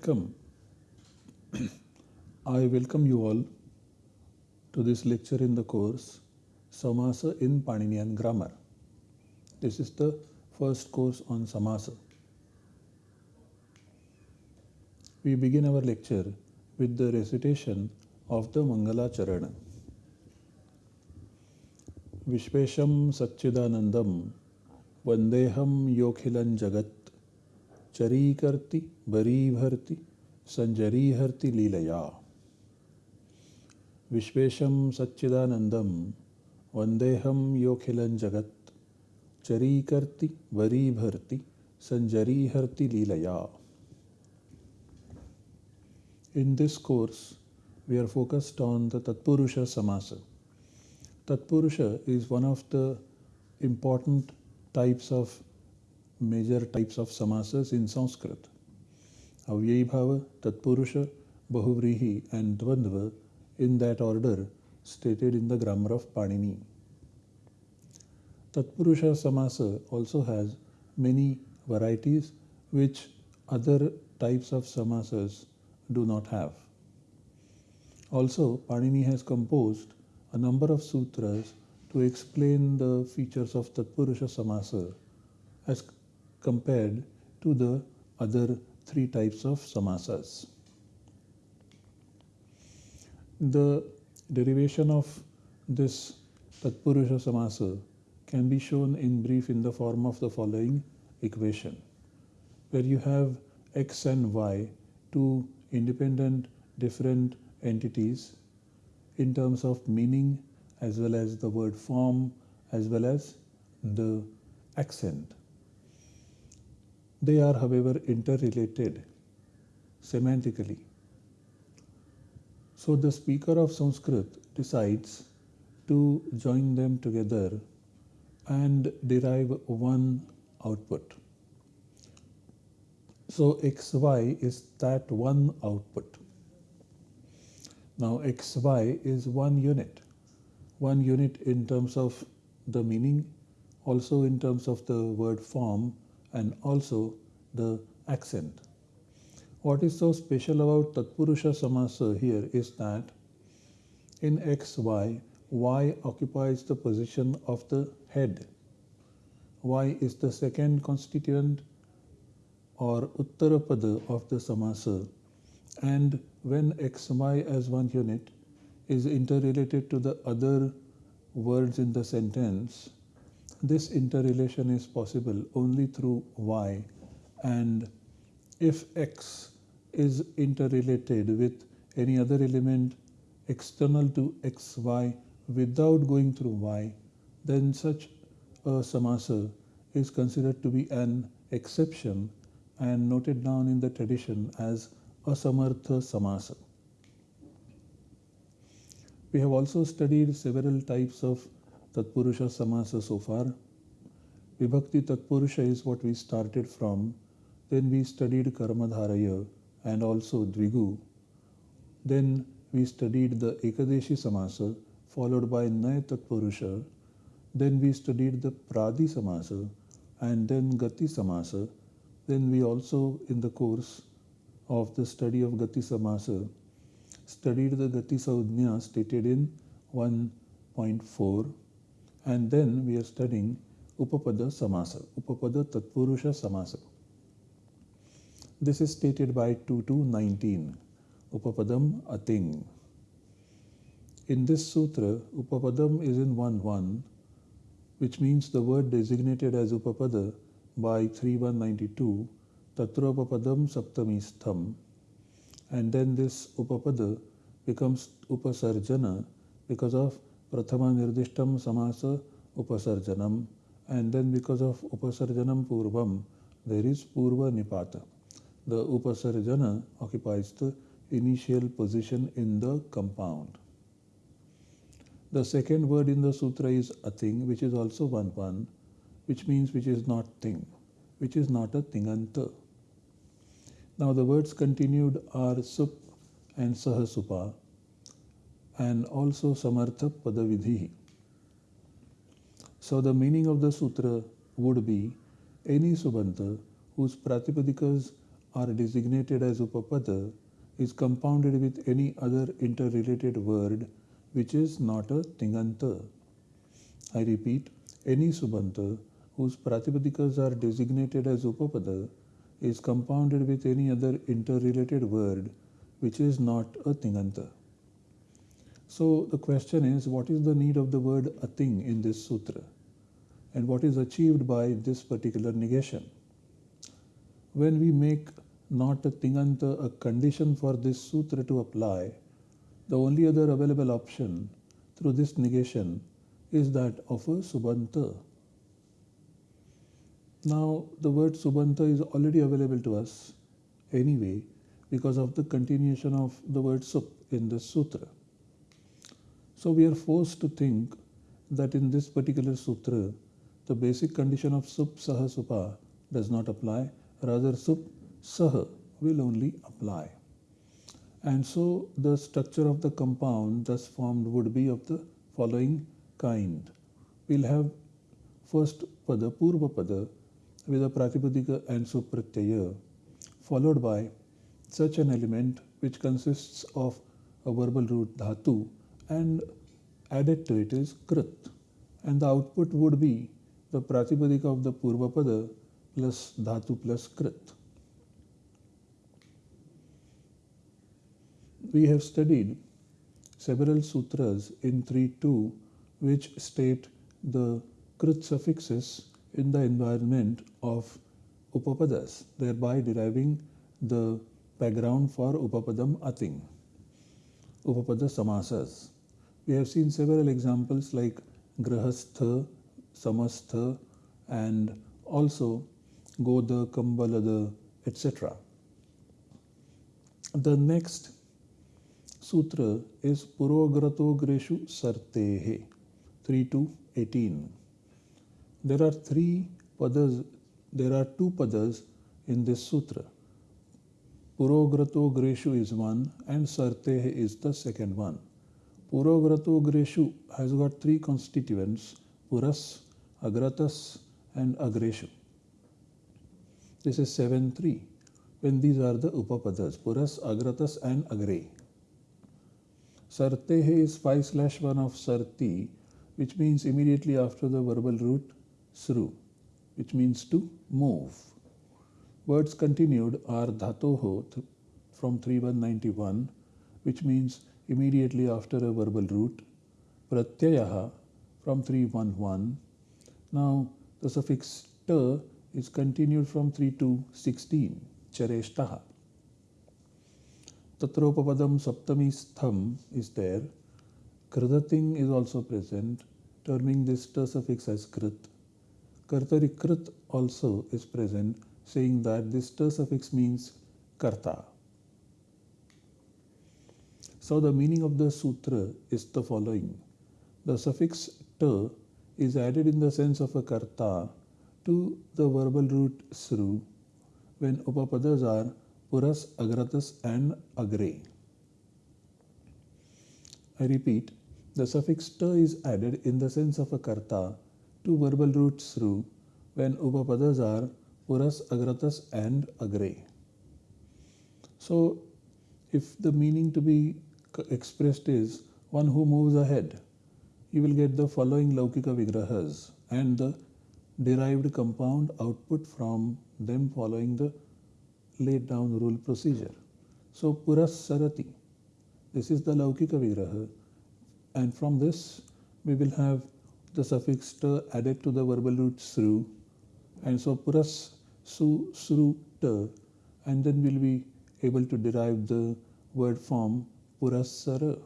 welcome. I welcome you all to this lecture in the course Samasa in Paninian Grammar. This is the first course on Samasa. We begin our lecture with the recitation of the Mangala Charana. Vishvesham Satchidanandam Vandeham Yokhilan Jagat चरीकर्ति बरी भर्ति संजरी हर्ति लीलया। विश्वेशम सच्चिदानंदम वंदेहम योखिलं जगत्। चरीकर्ति बरी भर्ति संजरी हर्ति लीलया। In this course we are focused on the tatpurusha samasa tatpurusha is one of the important types of major types of samasas in Sanskrit. Avyayibhava, Tatpurusha, Bahuvrihi and Dvandva in that order stated in the grammar of Panini. Tatpurusha Samasa also has many varieties which other types of samasas do not have. Also, Panini has composed a number of sutras to explain the features of Tatpurusha Samasa as compared to the other three types of samasas. The derivation of this Tatpurusha Samasa can be shown in brief in the form of the following equation, where you have x and y, two independent different entities in terms of meaning as well as the word form as well as the accent. They are, however, interrelated semantically. So the speaker of Sanskrit decides to join them together and derive one output. So xy is that one output. Now xy is one unit. One unit in terms of the meaning, also in terms of the word form and also the accent. What is so special about Tatpurusha Samasa here is that in xy, y occupies the position of the head. Y is the second constituent or Uttarapada of the Samasa and when xy as one unit is interrelated to the other words in the sentence, this interrelation is possible only through y and if x is interrelated with any other element external to xy without going through y, then such a samasa is considered to be an exception and noted down in the tradition as Asamartha Samasa. We have also studied several types of Tatpurusha Samasa so far. Vibhakti Tatpurusha is what we started from. Then we studied Karmadharaya and also Dvigu. Then we studied the Ekadeshi Samasa followed by Naya Tatpurusha. Then we studied the Pradi Samasa and then Gati Samasa. Then we also in the course of the study of Gati Samasa studied the Gati Saudhnya stated in 1.4 and then we are studying Upapada Samasa, Upapada Tatpurusha Samasa. This is stated by 2219, Upapadam Ating. In this sutra, Upapadam is in 1 1, which means the word designated as Upapada by 3192 Tatra Upapadam Saptamistham. And then this Upapada becomes Upasarjana because of Prathama Samasa Upasarjanam. And then because of Upasarjanam Purvam, there is Purva Nipata. The Upasarjana occupies the initial position in the compound. The second word in the sutra is ating, which is also one one, which means which is not thing, which is not a tinganta. Now the words continued are sup and sahasupa and also samartha padavidhi. So the meaning of the sutra would be any subanta whose pratipadikas are designated as upapada is compounded with any other interrelated word which is not a tinganta. I repeat, any subanta whose pratipadikas are designated as upapada is compounded with any other interrelated word which is not a tinganta. So the question is, what is the need of the word ating in this sutra? And what is achieved by this particular negation? When we make not a tinganta a condition for this sutra to apply, the only other available option through this negation is that of a subanta. Now, the word subanta is already available to us anyway because of the continuation of the word sup in this sutra. So we are forced to think that in this particular sutra, the basic condition of sup saha supa does not apply, rather sup saha will only apply. And so the structure of the compound thus formed would be of the following kind. We'll have first pada, purva pada with a pratipadika and supratyaya, followed by such an element which consists of a verbal root dhatu and added to it is krit and the output would be the pratipadika of the purvapada plus dhatu plus krit. We have studied several sutras in 3.2 which state the krit suffixes in the environment of upapadas, thereby deriving the background for upapadam ating, upapada samasas. We have seen several examples like grahastha, samastha, and also goda, kambalada, etc. The next sutra is Purograto Greshu Sartehe 3 to 18. There are three padas, there are two padas in this sutra. Purograto Greshu is one and Sartehe is the second one. Purograto Greshu has got three constituents Puras, Agratas, and Agreshu. This is 7 3 when these are the Upapadas Puras, Agratas, and Agre. Sartehe is 5 slash 1 of Sarti, which means immediately after the verbal root Sru, which means to move. Words continued are Dhatoho from 3191, which means immediately after a verbal root, pratyayaha from 311. Now the suffix ta is continued from 3 to 16, chareshtaha. Tatropapadam saptami stham is there. Kradating is also present, terming this ta suffix as krit. Kartari krit also is present, saying that this ta suffix means karta. So the meaning of the sutra is the following. The suffix ta is added in the sense of a karta to the verbal root sru when upapadas are puras, agratas and agre. I repeat, the suffix ta is added in the sense of a karta to verbal root sru when upapadas are puras, agratas and agre. So if the meaning to be expressed is one who moves ahead, you will get the following Laukika Vigrahas and the derived compound output from them following the laid down rule procedure. So Puras Sarati, this is the Laukika Vigraha. And from this we will have the suffix ta added to the verbal root sru. And so Puras Su Sru ta. And then we'll be able to derive the word form purasara.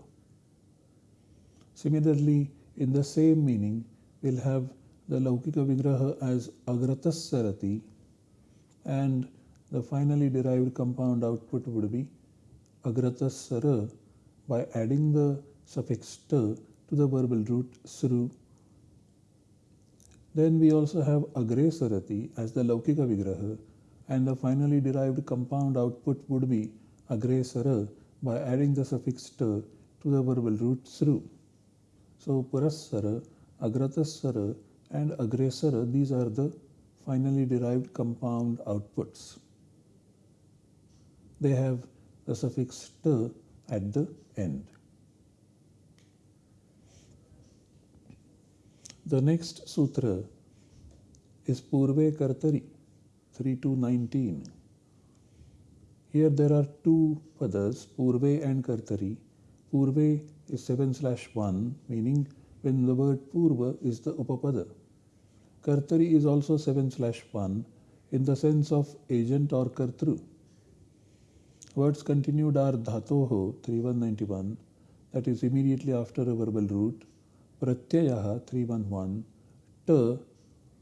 Similarly, in the same meaning, we'll have the Laukika Vigraha as Agratasarati and the finally derived compound output would be Agratasara by adding the suffix ta to the verbal root sru. Then we also have Agresarati as the Laukika Vigraha and the finally derived compound output would be Agresara by adding the suffix to the verbal root sru. So Purassara, Agratasara and Agresara, these are the finally derived compound outputs. they have the suffix at the end. The next sutra is Purve Kartari 3 to 19. Here there are two padas, Purve and Kartari. Purve is 7 slash 1, meaning when the word Purva is the Upapada. Kartari is also 7 slash 1 in the sense of agent or Kartru. Words continued are Dhatoho 3191, that is immediately after a verbal root, Pratyayaha 311, Ta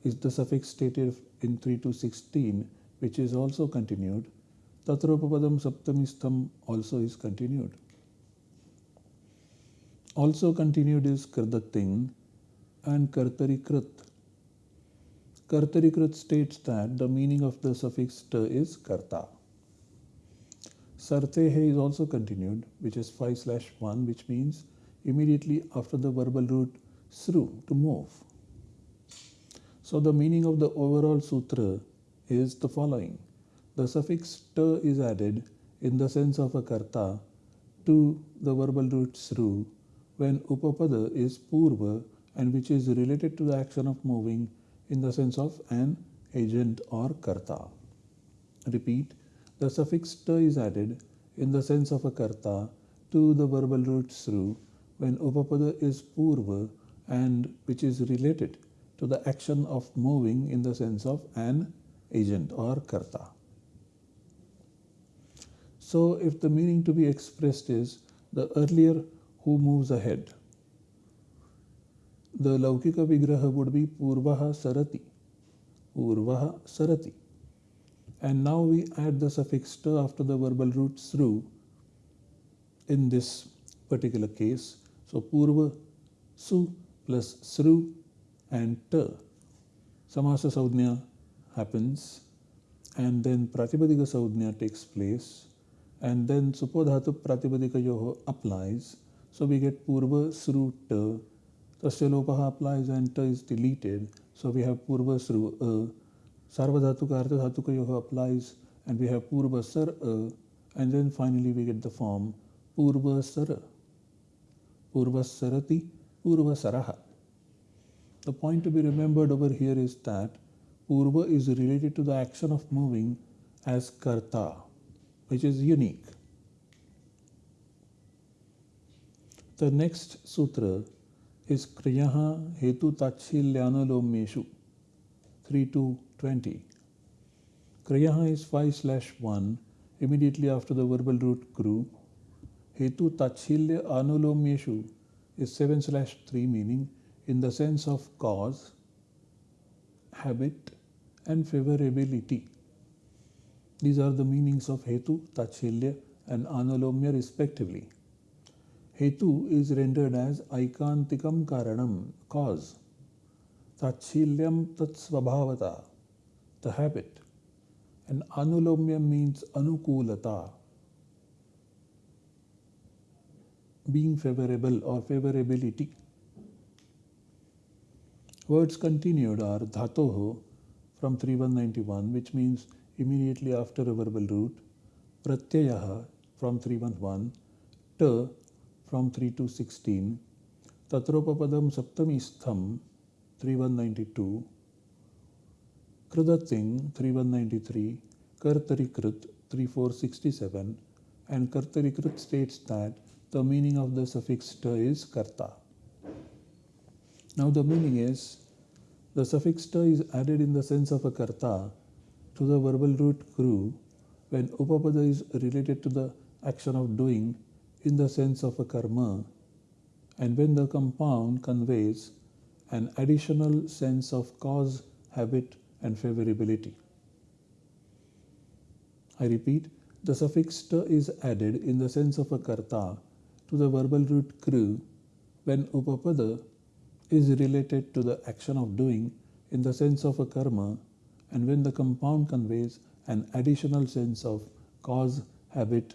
is the suffix stated in 3 to 16, which is also continued. Tatropapadam Saptamistham also is continued. Also continued is Kardating and Kartarikrit. Kartarikrit states that the meaning of the suffix is karta. Sartehe is also continued, which is 5 slash 1, which means immediately after the verbal root sru, to move. So the meaning of the overall sutra is the following. The suffix ta is added in the sense of a karta to the verbal root sru when upapada is purva and which is related to the action of moving in the sense of an agent or karta. Repeat, the suffix ta is added in the sense of a karta to the verbal root sru when upapada is purva and which is related to the action of moving in the sense of an agent or karta. So if the meaning to be expressed is the earlier who moves ahead, the Laukika Vigraha would be Purvaha Sarati. Purvaha Sarati. And now we add the suffix ta after the verbal root sru in this particular case. So Purva Su plus Sru and Ta. Samasa Saudhnya happens and then Pratipadika Saudhnya takes place and then Supodhatu Pratipadika Yoho applies. So we get Purva Sru Ta. Tasya applies and Ta is deleted. So we have Purva Sru uh, A. Sarvadhatuka Ardhadhatuka Yoho applies and we have Purva Sar A. And then finally we get the form Purva Sara. Purva Sarati, Purva Saraha. The point to be remembered over here is that Purva is related to the action of moving as Karta, which is unique. The next sutra is Kriyaha Hetu Tachilyanulomyeshu 3 to 20. Kriyaha is 5 slash 1 immediately after the verbal root kru. Hetu Tachilya Anulomyeshu is 7 slash 3 meaning in the sense of cause, habit, and favorability. These are the meanings of Hetu, Tachilya, and Anulomya respectively. Hetu is rendered as Aikantikam Karanam, cause. Tachilyam Tatsvabhavata, the habit. And Anulomya means Anukulata, being favorable or favorability. Words continued are dhatoho from 3191, which means immediately after a verbal root, pratyayaha from 311, ta from 3 to 16, tatropapadam saptamistham 3192, kradating 3193, kartarikrit 3467, and kartarikrit states that the meaning of the suffix ta is karta. Now the meaning is the suffix ta is added in the sense of a karta to the verbal root kru when upapada is related to the action of doing in the sense of a karma and when the compound conveys an additional sense of cause, habit and favorability. I repeat, the suffix ta is added in the sense of a karta to the verbal root kru when upapada is related to the action of doing in the sense of a karma and when the compound conveys an additional sense of cause, habit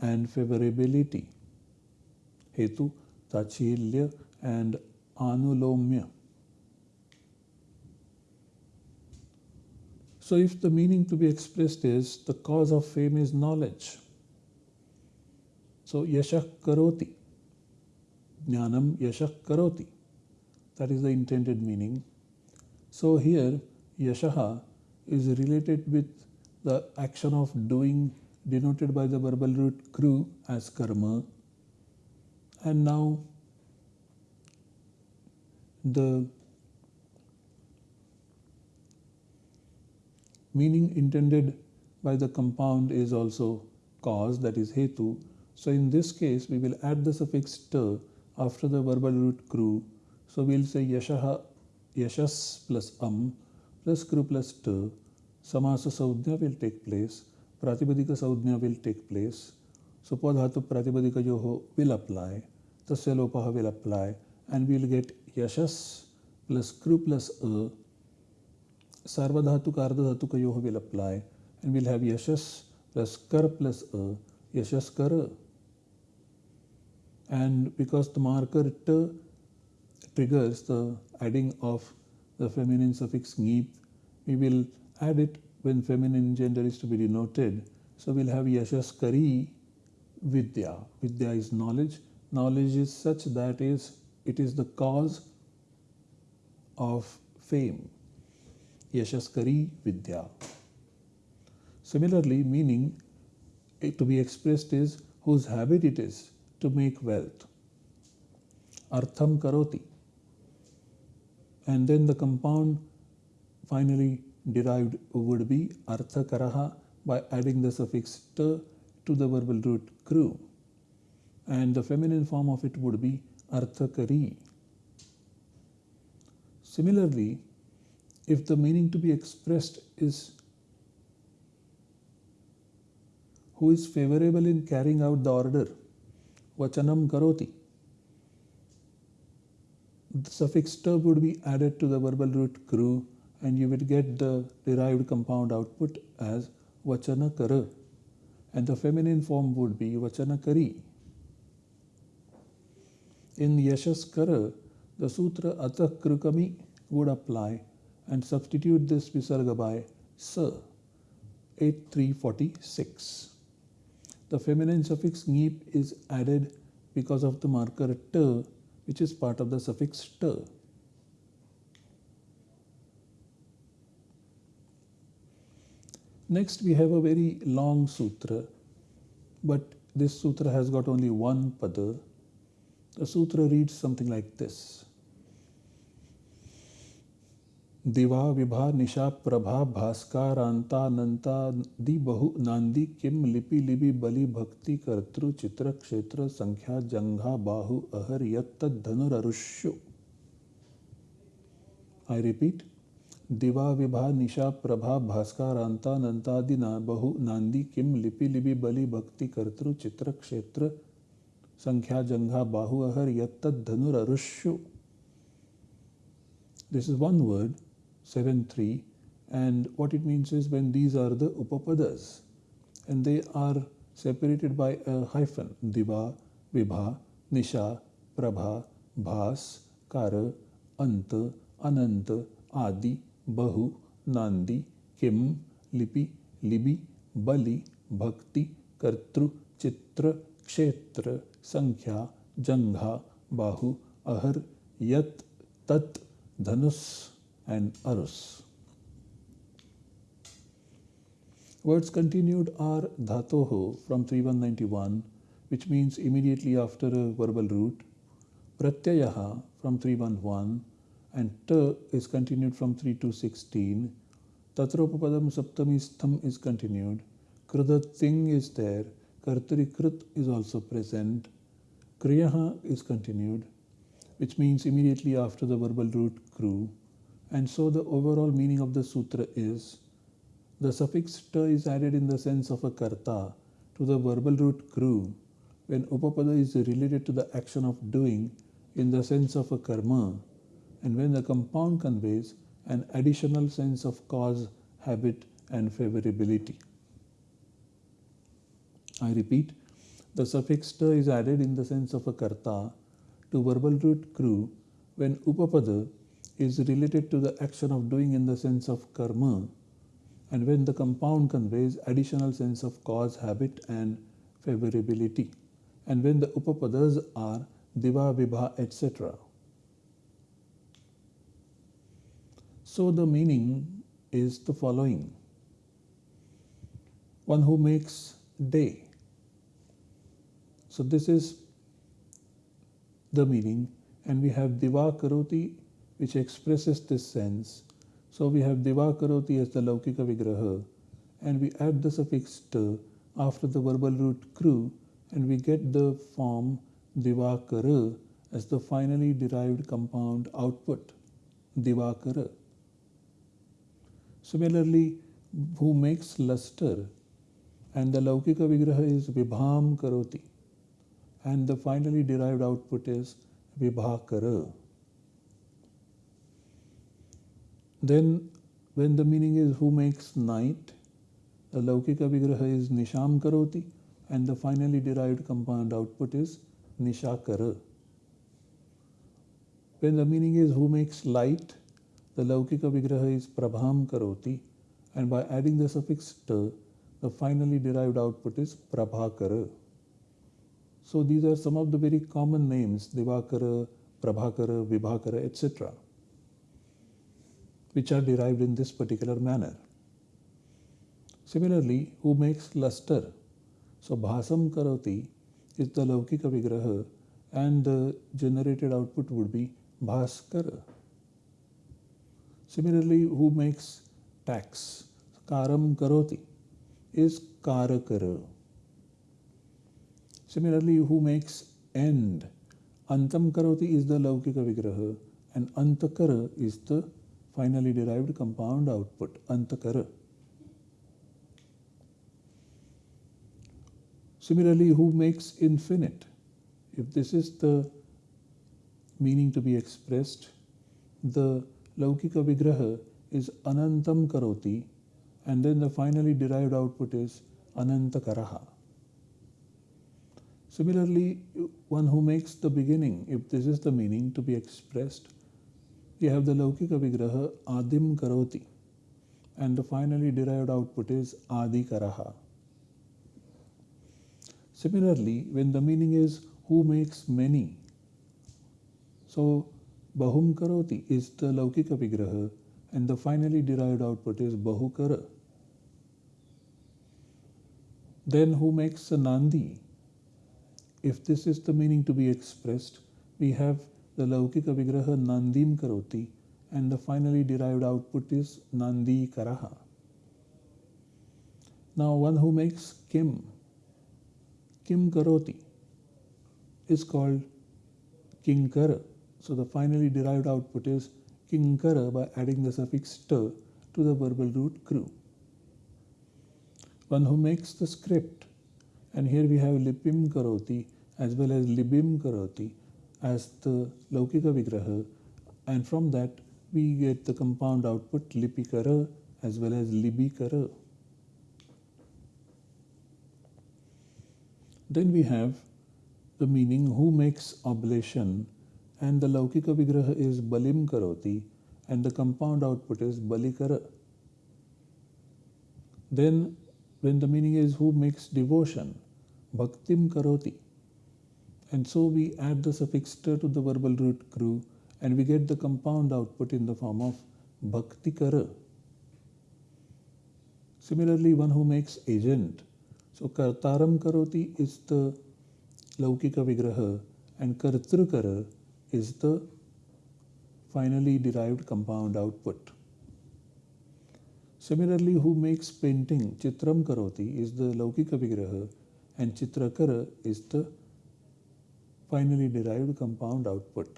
and favorability. Hetu, Tachilya and Anulomya. So if the meaning to be expressed is the cause of fame is knowledge. So yashak karoti. Jnanam yashak karoti. That is the intended meaning. So here yashaha is related with the action of doing denoted by the verbal root kru as karma. And now the meaning intended by the compound is also cause that is hetu. So in this case we will add the suffix ta after the verbal root kru. So we'll say yashaha yashas plus am plus kru plus ta. Samasa saudhya will take place. Pratipadika saudhya will take place. So padhatu yoho will apply. Tasya will apply and we'll get yashas plus kru plus a Sarvadhatuka Ardhatuka Yoha will apply and we'll have Yashas plus Kar plus A, Yashas Kara. And because the marker T triggers the adding of the feminine suffix Ngeep, we will add it when feminine gender is to be denoted. So we'll have Yashaskari Vidya. Vidya is knowledge. Knowledge is such that is it is the cause of fame. Yashaskari Vidya. Similarly, meaning eh, to be expressed is whose habit it is to make wealth. Artham Karoti. And then the compound finally derived would be Artha Karaha by adding the suffix ta to the verbal root kru. And the feminine form of it would be Arthakari. Similarly, if the meaning to be expressed is who is favorable in carrying out the order, vachanam karoti. The suffix ta would be added to the verbal root kru and you would get the derived compound output as vachanakara and the feminine form would be vachanakari. In yashas kara, the sutra atak krukami would apply and substitute this visarga by sa 8346. The feminine suffix ngeep is added because of the marker t which is part of the suffix t. Next we have a very long sutra but this sutra has got only one pada. The sutra reads something like this. दिवा विभा निशा प्रभा भास्कारांता दि बहु नांदी किम लिपि लिपि बलि भक्ति कर्तृ चित्र क्षेत्र संख्या जंघा बाहु अहर यत्त धनुररुष्यु आई रिपीट दिवा विभा निशा प्रभा भास्कर अंतानंतादिना बहु नांदी किम लिपि लिपि बलि भक्ति कर्तृ चित्र क्षेत्र संख्या जंघा बाहु अहर यत्त धनुरुष्यु this is one word seven three and what it means is when these are the upapadas and they are separated by a hyphen दिवा विभा निशा प्रभा भास कर अंत अनंत आदि बहु नांदी किम लिपि, लिबि, बलि, भक्ति, कर्तृ, चित्र, क्षेत्र, संख्या जंघा बाहु, अहर, यत, तत् धनुष एंड अरुस। वर्ड्स कंटिन्यूड आर धातो हो from 3191 which means immediately after verbal root pratyaya from 311 and ta is continued from 3216, tatropapadam saptami is continued, Krudat thing is there, kartarikrit is also present, kriyaha is continued which means immediately after the verbal root kru and so the overall meaning of the sutra is the suffix ta is added in the sense of a karta to the verbal root kru when upapada is related to the action of doing in the sense of a karma and when the compound conveys an additional sense of cause, habit and favorability. I repeat, the suffix ta is added in the sense of a karta to verbal root kru when upapada is related to the action of doing in the sense of karma and when the compound conveys additional sense of cause, habit and favorability and when the upapadas are diva, vibha, etc. So the meaning is the following. One who makes day. So this is the meaning and we have diva karoti which expresses this sense. So we have diva karoti as the laukika vigraha and we add the suffix ta after the verbal root kru and we get the form divakara as the finally derived compound output divakara. Similarly, who makes luster and the laukika vigraha is vibham karoti and the finally derived output is vibhakara. Then when the meaning is who makes night, the laukika vigraha is nisham karoti and the finally derived compound output is nishakara. When the meaning is who makes light, the laukika vigraha is prabham karoti and by adding the suffix ta, the finally derived output is prabhakara. So these are some of the very common names Divakara, Prabhakara, Vibhakara, etc., which are derived in this particular manner. Similarly, who makes luster? So Bhasam Karoti is the Laukika Vigraha and the generated output would be Bhaskara. Similarly, who makes tax? Karam Karoti is Karakara. Similarly, who makes end? Antam Karoti is the Laukika Vigraha and Antakara is the finally derived compound output, Antakara. Similarly, who makes infinite? If this is the meaning to be expressed, the Laukika Vigraha is Anantam Karoti and then the finally derived output is Anantakaraha. Similarly, one who makes the beginning, if this is the meaning to be expressed, we have the Laukika Vigraha Adim Karoti and the finally derived output is Adi Karaha. Similarly, when the meaning is who makes many, so बहुम करोति is the laukika vigraha and the finally derive output is बहु कर then who makes a नांदी if this is the meaning to be expressed we have the laukika vigraha नांदीम करोति and the finally derived output is नांदी करा now one who makes किम किम करोति is called किंकर So the finally derived output is Kinkara by adding the suffix ta to the verbal root kru. One who makes the script and here we have Lipim Karoti as well as Libim Karoti as the Laukika Vigraha and from that we get the compound output Lipikara as well as Libikara. Then we have the meaning who makes oblation and the Laukika Vigraha is Balim Karoti and the compound output is Balikara. Then when the meaning is who makes devotion, Bhaktim Karoti. And so we add the suffix to the verbal root kru and we get the compound output in the form of Bhaktikara. Similarly, one who makes agent so Kartaram Karoti is the Laukika Vigraha and Kartrukara is the finally derived compound output. Similarly, who makes painting Chitram Karoti is the Laukika Vigraha and Chitrakara is the finally derived compound output.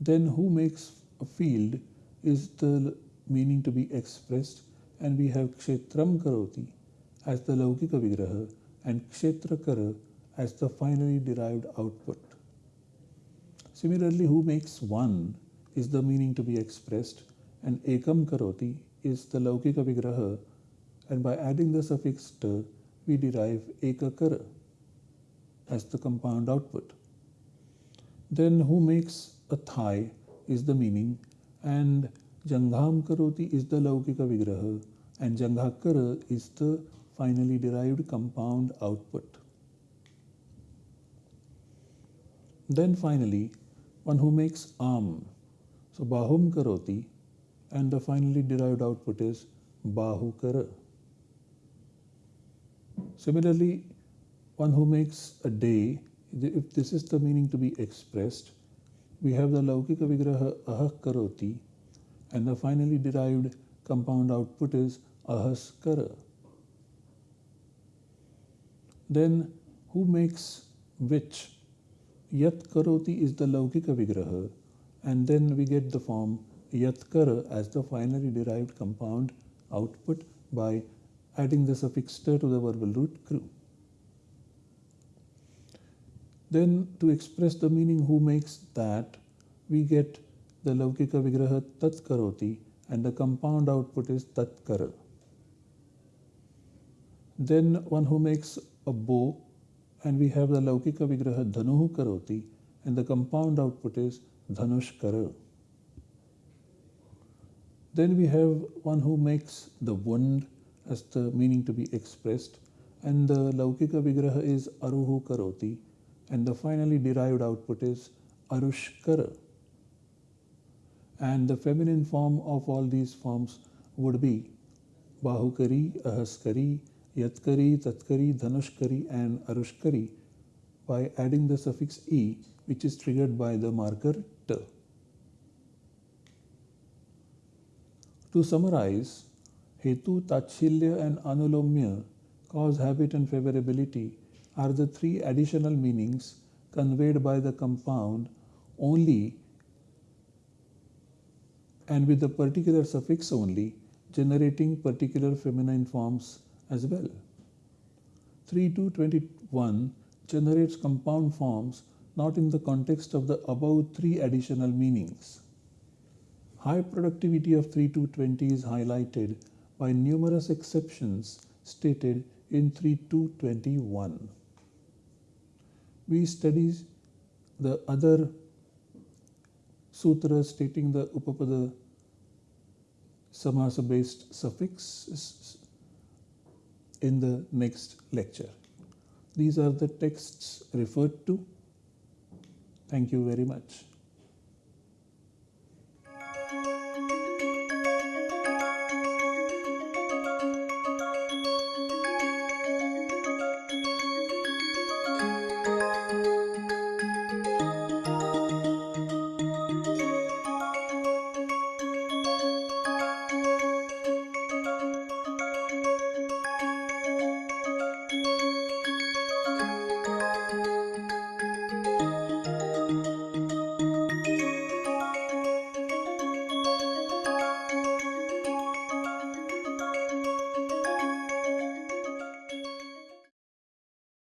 Then who makes a field is the meaning to be expressed and we have Kshetram Karoti as the Laukika Vigraha and Kshetrakara as the finally derived output. Similarly, who makes one is the meaning to be expressed and Ekam Karoti is the Laukika Vigraha and by adding the suffix ta we derive Ekakara as the compound output. Then who makes a thigh is the meaning and Jangham Karoti is the Laukika Vigraha and Janghakara is the finally derived compound output. Then finally, one who makes Am. So Bahum Karoti and the finally derived output is Bahukara. Similarly, one who makes a day, if this is the meaning to be expressed, we have the Laukika Vigraha Ahak Karoti and the finally derived compound output is Ahaskara. Then who makes which? Yat Karoti is the Laukika Vigraha and then we get the form Yatkara as the finally derived compound output by adding the suffix to the verbal root kru. Then to express the meaning who makes that, we get the Laukika Vigraha Tat Karoti and the compound output is Tat Kara. Then one who makes a bow and we have the Laukika Vigraha Dhanuhu Karoti and the compound output is Dhanush Kara. Then we have one who makes the wound as the meaning to be expressed and the Laukika Vigraha is Aruhu Karoti and the finally derived output is Arushkara. And the feminine form of all these forms would be Bahukari, Ahaskari, Yatkari, Tatkari, Dhanushkari and Arushkari by adding the suffix E which is triggered by the marker T. To summarize, Hetu, Tachilya and Anulomya cause habit and favorability are the three additional meanings conveyed by the compound only and with the particular suffix only generating particular feminine forms as well. 3221 generates compound forms not in the context of the above three additional meanings. High productivity of 3220 is highlighted by numerous exceptions stated in 3221 we study the other sutras stating the upapada samasa based suffixes in the next lecture. These are the texts referred to. Thank you very much.